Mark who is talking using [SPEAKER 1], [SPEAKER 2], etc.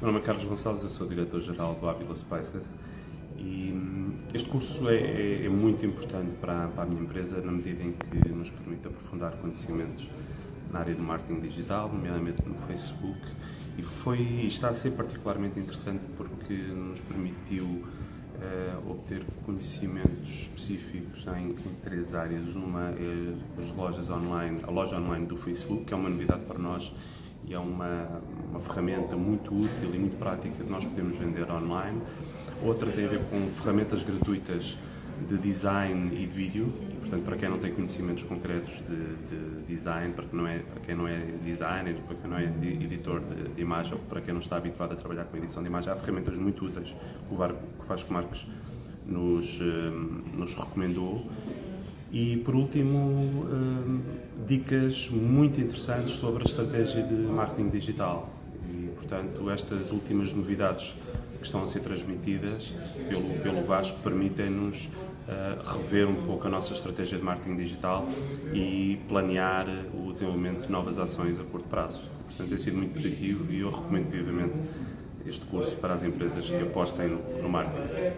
[SPEAKER 1] Meu nome é Carlos Gonçalves, eu sou diretor-geral do Avila Spices e hum, este curso é, é, é muito importante para, para, a minha empresa na medida em que nos permite aprofundar conhecimentos na área do marketing digital, nomeadamente no Facebook, e foi, está a ser particularmente interessante porque nos permitiu uh, obter conhecimentos específicos em, em, três áreas. Uma é as lojas online, a loja online do Facebook, que é uma novidade para nós e é uma, uma ferramenta muito útil e muito prática que nós podemos vender online. Outra tem a ver com ferramentas gratuitas de design e de vídeo, portanto para quem não tem conhecimentos concretos de, de design, para quem, não é, para quem não é designer, para quem não é editor de, de, imagem ou para quem não está habituado a trabalhar com edição de imagem, há ferramentas muito úteis que o Vasco Marques nos, eh, nos recomendou e, por último, hum, dicas muito interessantes sobre a estratégia de marketing digital. E, portanto, estas últimas novidades que estão a ser transmitidas pelo, pelo Vasco permitem-nos uh, rever um pouco a nossa estratégia de marketing digital e planear o desenvolvimento de novas ações a curto prazo. Portanto, tem sido muito positivo e eu recomendo vivamente este curso para as empresas que apostem no, no marketing.